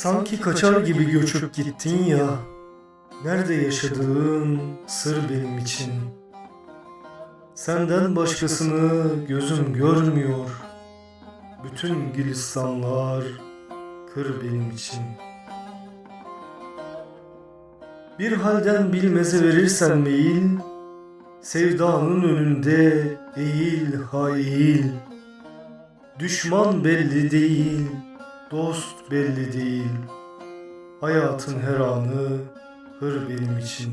Sanki kaçar gibi göçüp gittin ya. Nerede yaşadığın sır benim için. Senden başkasını gözüm görmüyor. Bütün gülistanlar kır benim için. Bir halden bilmeze verirsen meyil, sevdanın önünde eğil ha eğil. Düşman belli değil, dost belli değil. Hayatın her anı hır benim için.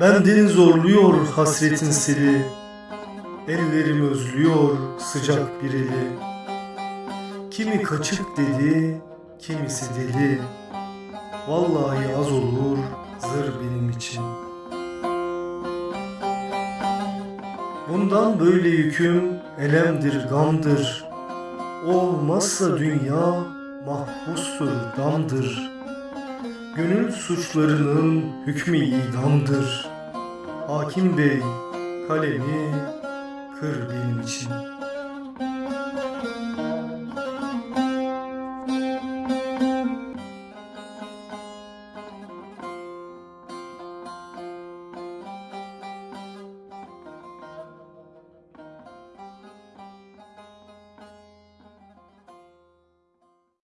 Bendeni zorluyor hasretin seli. Ellerim özlüyor sıcak bir eli. Kimi kaçık dedi, kimisi deli. Vallahi az olur Bundan böyle yüküm elemdir, gamdır. Olmazsa dünya mahpustur, damdır. Gönül suçlarının hükmü idamdır. Hakim bey kalemi kır benim için.''